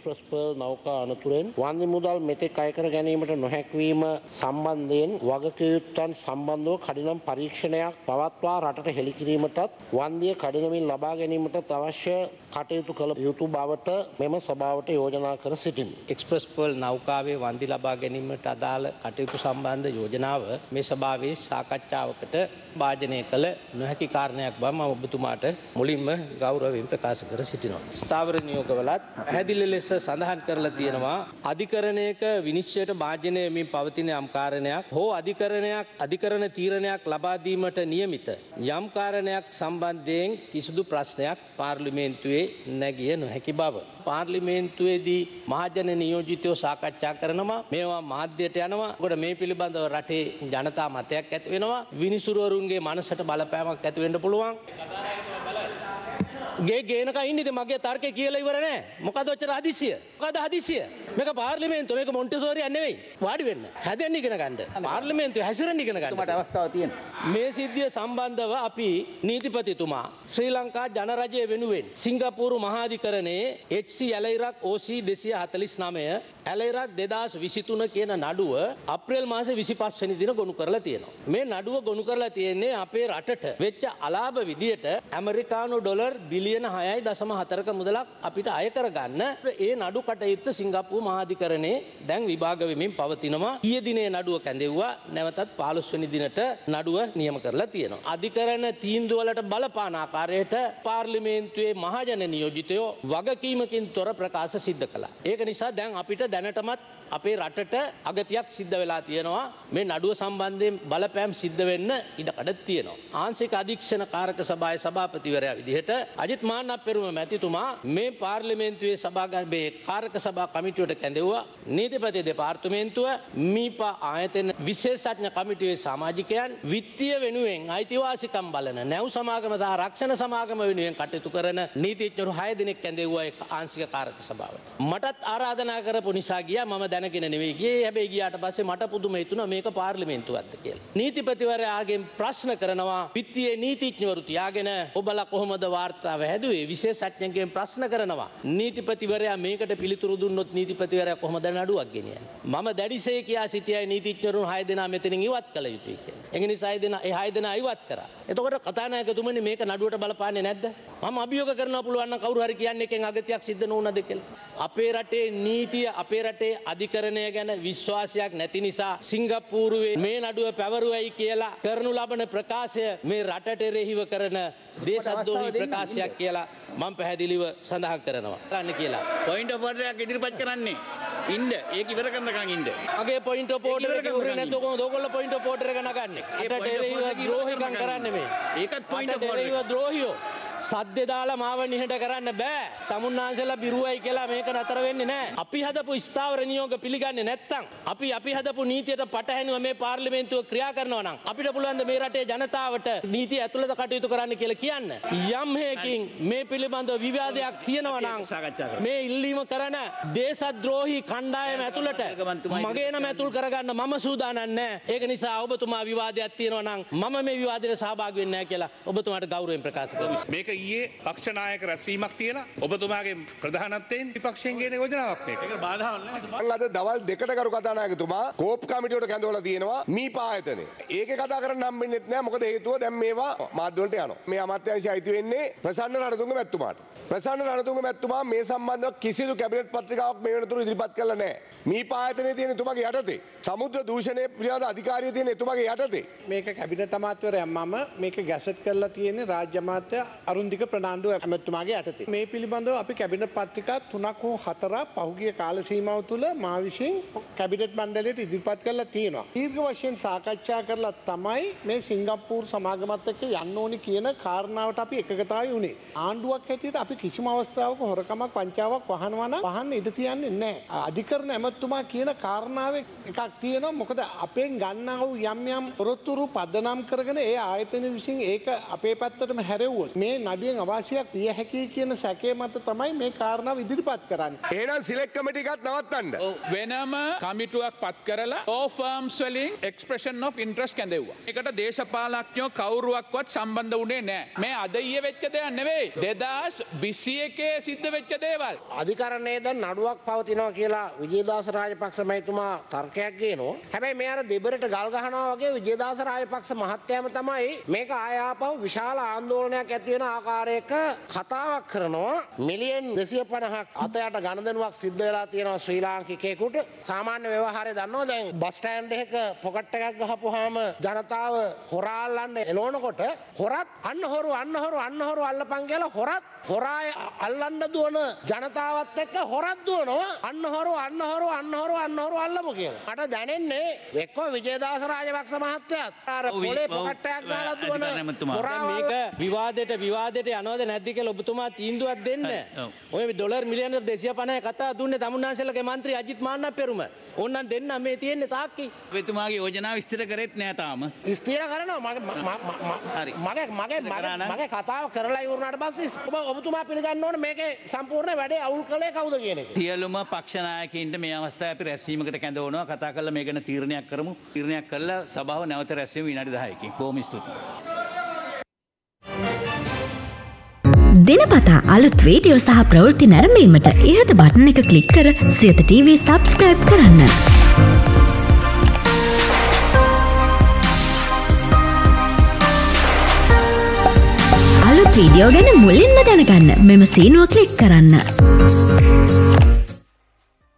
Express pearl නෞකා අනතුරෙන් වන්දි මුදල් මෙතෙක් අයකර ගැනීමට නොහැක්වීම සම්බන්ධයෙන් වගකයුත්තන් සම්බන්ධව කඩිනම් පරීක්ෂණයක් පවත්වා රටට හෙළිකිරීමටත් වන්දිය කඩිනමින් ලබා ගැනීමට අවශ්‍ය කටයුතු කළ යුතු බවට මෙම සභාවට යෝජනා කර සිටින්. එක්ස්ප්‍රස් පර්ල් නෞකාවේ වන්දි ලබා ගැනීමට අදාළ කටයුතු සම්බන්ධ යෝජනාව මේ සභාවේ සාකච්ඡාවකට භාජනය කළ නොහැකි කාරණයක් බව මම ඔබතුමාට මුලින්ම ගෞරවයෙන් ප්‍රකාශ කර සිටිනවා. ස්ථාවර නියෝගවලත් පැහැදිලි ලෙස සඳහන් කරලා තියෙනවා අධිකරණයක විනිශ්චයට භාජනය වෙමින් පවතින යම් කාරණයක් හෝ අධිකරණයක් අධිකරණ තීරණයක් ලබා දීමට නියමිත යම් කාරණයක් සම්බන්ධයෙන් කිසිදු ප්‍රශ්නයක් පාර්ලිමේන්තුවේ නැගිය නොහැකි බව. පාර්ලිමේන්තුවේදී මහජන නියෝජිතයෝ සාකච්ඡා කරනවා මේවා මාධ්‍යයට යනවා. ඔකට මේ පිළිබඳව රටේ ජනතා මතයක් ඇති වෙනවා. විනිසුරුවරුන්ගේ මනසට බලපෑමක් ඇති වෙන්න පුළුවන්. ගේ ගේනක ඉන්නද? මගේ තර්කය කියලා ඉවර නෑ මොකද ඔච්චර හදිසිය මොකද හදිසිය මේක පාර්ලිමේන්තුව. මේක මොන්ටිසෝරි යන්නේ වාඩි වෙන්න. හැදෙන්න ඉගෙන ගන්න. පාර්ලිමේන්තුව හැසිරෙන්න ඉගෙන ගන්න. මට අවස්ථාව තියෙනවා. මේ සිද්ධිය සම්බන්ධව අපි නීතිපතිතුමා ශ්‍රී ලංකා ජනරජය වෙනුවෙන් සිංගපූරු මහාධිකරණයේ HC ඇලයිරක් OC 249 ඇලයිරක් 2023 කියන නඩුව අප්‍රේල් මාසේ 25 වෙනි දින ගොනු කරලා තියෙනවා. මේ නඩුව ගොනු කරලා තියෙන්නේ අපේ රටට වෙච්ච අලාභ විදියට ඇමරිකානු ඩොලර් බිලියන 6.4ක මුදලක් අපිට අය කරගන්න ඒ නඩු කටයුත්ත සිංගප්පූරු මහාධිකරණයේ දැන් විභාග වෙමින් පවතිනවා. ඊයේ දිනේ නඩුව කැඳෙව්වා. නැවතත් 15 වෙනි දිනට නඩුව නියම කරලා තියෙනවා. අධිකරණ තීන්දුව වලට බලපාන ආකාරයට පාර්ලිමේන්තුවේ මහජන නියෝජිතයෝ වගකීමකින් තොර ප්‍රකාශ සිද්ධ කළා. ඒක නිසා දැන් අපිට දැනටමත් අපේ රටට අගතියක් සිද්ධ වෙලා තියෙනවා මේ නඩුව සම්බන්ධයෙන් බලපෑම් සිද්ධ වෙන්න ඉඩකඩ තියෙනවා. ආංශික අධීක්ෂණ කාරක සභාවේ සභාපතිවරයා විදිහට අජිත් මාන්නප් පෙරුම මැතිතුමා මේ පාර්ලිමේන්තුවේ සභාගර්භයේ කාරක සභා කමිටුවට කැඳෙව්වා නීතිපති දෙපාර්තමේන්තුව මීපා ආයතන විශේෂඥ කමිටුවේ සමාජිකයන් විත්තිය වෙනුවෙන් අයිතිවාසිකම් බලන නැව් සමාගම සහ රක්ෂණ සමාගම වෙනුවෙන් කටයුතු කරන නීතිඥවරු 6 දෙනෙක් කැඳෙව්වා ඒ ආංශික කාරක සභාවට. මටත් ආරාධනා කරපු නිසා ගියා මම දැනගෙන නෙවෙයි ගියේ. හැබැයි ගියාට පස්සේ මට පුදුම හිතුණා මේක පාර්ලිමේන්තුවක්ද කියලා. නීතිපතිවරයාගෙන් ප්‍රශ්න කරනවා විත්තියේ නීතිඥවරු තියාගෙන ඔබලා කොහොමද වාර්තාව හැදුවේ? විශේෂඥයෙක්ගෙන් ප්‍රශ්න කරනවා. නීතිපතිවරයා මේකට පිළිතුරු දුන්නොත් නීතිපතිවරයා කොහොමද නඩුවක් ගෙනියන්නේ? මම දැඩිසේ කියා සිටියයි නීතිඥවරුන් 6 දෙනා මෙතනින් ඉවත් කළ යුතුයි කියලා. ඒ නිසා 6 දෙනා 6 දෙනා ඉවත් කරා. එතකොට කතානායකතුමනි මේක නඩුවට බලපාන්නේ නැද්ද? මම අභියෝග කරනවා පුළුවන් නම් කවුරු හරි කියන්නේ එකෙන් අගතියක් සිද්ධ නොවුනද කියලා. අපේ රටේ නීතිය අපේ රටේ අධිකරණය ගැන විශ්වාසයක් නැති නිසා සිංගප්පූරුවේ මේ නඩුව පැවරුවයි කියලා කරනු ලබන ප්‍රකාශය මේ රටට එරෙහිව කරන දේශද්‍රෝහී ප්‍රකාශයක් කියලා මම පැහැදිලිව සඳහන් කරනවා. කරන්න කියලා. පොයින්ට් ඔෆ් ඔර්ඩරයක් ඉදිරිපත් කරන්නේ. ඉන්න ඒක ඉවර කරනකන් ඉන්න. මගේ පොයින්ට පෝට ඉවර කරගන්න. නැතුක දොකොල්ල පොයින්ට පෝටර ගනගන්නේ ඒ ඒට point of එරෙහිව order එක ඉවර ද්‍රෝහිකම්. කරන්න මේ ඒකත් මට order එරෙහිව එක. ද්‍රෝහියෝ සද්‍ය දාලා මාව නිහට කරන්න බෑ. තමුන්නාන්සලා බිරුවයි කියලා මේක නතර වෙන්නේ නෑ. අපි හදපු ස්ථාවර නියෝග පිළිගන්නේ නැත්තම් අපි අපි හදපු නීතියට පටහැනිව මේ පාර්ලිමේන්තුව ක්‍රියා කරනවා නම් අපිට පුළුවන් මේ රටේ ජනතාවට නීතිය ඇතුළත කටයුතු කරන්න කියලා කියන්න? යම් හේකින් මේ පිළිබඳව විවාදයක් තියෙනවා නම් සාකච්ඡා කරමු. මේ ඉල්ලීම කරන දේශද්‍රෝහී කණ්ඩායම ඇතුළට මගේ නම ඇතුල් කරගන්න මම සූදානම් නෑ. ඒක නිසා ඔබතුමා විවාදයක් තියෙනවා නම් මම මේ විවාදයට සහභාගී වෙන්නේ නැහැ කියලා ඔබතුමාට ගෞරවයෙන් ප්‍රකාශ කරනවා මේක ඊයේ පක්ෂනායක රැස්වීමක් තියලා ඔබතුමාගේ ප්‍රධානත්වයෙන් විපක්ෂයෙන් ගෙන යෝජනාවක් මේක. ඒක බාධාවක් නැහැ. මං අද දවල් දෙකට කරු කතානායකතුමා කෝප් කමිටියට කැඳවලා තියෙනවා මීපා ආයතනය. ඒක කතා කරන්න හම්බෙන්නේ නැහැ මොකද හේතුව දැන් මේවා මාධ්‍යවලට යනවා. මේ අමාත්‍යාංශය අයිති වෙන්නේ ප්‍රසන්න රණතුංග මැතිතුමාට. ප්‍රසන්න රණතුංග මැතිතුමා මේ සම්බන්ධව කිසිදු කැබිනට් පත්‍රිකාවක් මේ වෙනතුරු ඉදිරිපත් කළා නැහැ. මීපා ආයතනයේ තියෙන එතුමාගේ යටතේ. සමුද්‍ර දූෂණය පිළිබඳ අධිකාරිය තියෙන එතුමාගේ යටතේ. මේක කැබිනට අමාත්‍යවරයා මම මේක ගැසට් කරලා තියෙන්නේ රාජ්‍ය අමාත්‍ය අරුන්දික ප්‍රනාන්දු ඇමතුමාගේ යටතේ. මේ පිළිබඳව අපි කැබිනට් පත්‍රිකා තුනක් හෝ හතරක් පහුගිය කාල සීමාව තුළ මා විසින් කැබිනට් මණ්ඩලයට ඉදිරිපත් කරලා තියෙනවා. දීර්ඝ වශයෙන් සාකච්ඡා කරලා තමයි මේ සිංගප්පූර් සමාගමත් එක්ක යන්න ඕනි කියන කාරණාවට අපි එකගතාවී වුණේ. ආණ්ඩුවක් හැටියට අපි කිසිම අවස්ථාවක හොරකමක් වංචාවක් වහනවා නම් වහන්න ඉඩ තියන්නේ නැහැ. අධිකරණ ඇමතුමා කියන කාරණාවේ එකක් තියෙනවා. මොකද අපෙන් ගන්නා වූ යම් යම් පොරොත්තුරු පදනම් කරගෙන ඒ ආයතන විසින් ඒක අපේ පැත්තටම හැරෙව්වොත් මේ නඩුවෙන් අවාසියක් විය හැකි කියන සැකේ මත තමයි මේ කාරණාව ඉදිරිපත් කරන්න. එහෙනම් සිලෙක්ට් කමිටි එකත් නවත්තන්න. වෙනම කමිටුවක් පත් කරලා ඕෆර්ම්ස් වලින් එක්ස්ප්‍රෙෂන් of ඉන්ට්‍රස් කැඳෙව්වා. එකට දේශපාලඥයෝ කවුරුවක්වත් සම්බන්ධ වුණේ නෑ. මේ අද ඊයේ වෙච්ච දෙයක් නෙවෙයි. 2021 සිද්ධ වෙච්ච දේවල්. අධිකරණයේ දැන් නඩුවක් පවතිනවා කියලා විජේදාස රාජපක්ෂ මහතුමා තර්කයක් ගේනවා. හැබැයි මේ අර දෙබරට ගල් ගහනවා වගේ විජේදාස රාජපක්ෂ මහත්තයාම තමයි මේක ආයාපව විශාල ආందోලනයක් ඇති වෙන ආකාරයක කතාවක් කරනවා. මිලියන් 250ක් අතයට ගණදනුවක් සිද්ධ වෙලා තියෙනවා ශ්‍රී ලාංකිකයෙකුට. සාමාන්‍ය ව්‍යවහාරය දන්නවා දැන් බස් ස්ටෑන්ඩ් එකක පොකට් එකක් ගහපුවාම ජනතාව හොරා අල්ලන්න එළවනකොට හොරත් අන්න හොරු අන්න හොරු අන්න හොරු අල්ලපන් කියලා හොරත් හොරා අල්ලන්න දුවන ජනතාවත් එක්ක හොරත් දුවනවා අන්න හොරු අන්න හොරු අන්න හොරු අන්න හොරු අල්ලමු කියලා. මට දැනෙන්නේ එක්කෝ විජේදාස රාජපක්ෂ මහත්තයාත් අර පොලේ ඔව්, පොකට් එකක් දාලා දුවන. හොරා මේක විවාදයට විවාදයට යනවද නැද්ද කියලා ඔබතුමා තීන්දුවක් දෙන්න. ඔය ඩොලර් මිලියන 250 කතා දුන්නේ තමුන්නාන්සේලගේ මන්ත්‍රී අජිත් මාන්නප් පෙරුම. ඕන්නම් දෙන්න මේ තියෙන්නේ සාක්කි. ඔබතුමාගේ යෝජනාව විස්තර කරෙත් නෑ තාම. ස්ථීර කරනවා මගේ. මගේ මගේ? මගේ මගේ කතාව කරලා ඉවරනාට පස්සේ ඔබ ඔබතුමා පිළිගන්න ඕනේ මේකේ සම්පූර්ණ වැඩේ අවුල් කළේ කවුද කියන එක. සියලුම පක්ෂනායකයින්ට මේ අවස්ථාවේ අපි රැස්වීමකට කැඳවනවා කතා කරලා මේ ගැන තීරණයක් කරමු. තීරණයක් කළා සභාව නැවත රැස්වෙමු විනාඩි 10කින්. බොහොම ස්තුතියි. දිනපතා අලුත් වීඩියෝ සහ ප්‍රවෘත්ති නැරඹීමට ඉහත බටන එක ක්ලික් කර සියත TV සබස්ක්‍රයිබ් කරන්න. වීඩියෝ ගැන මුලින්ම දැනගන්න මෙම සීනුව ක්ලික් කරන්න.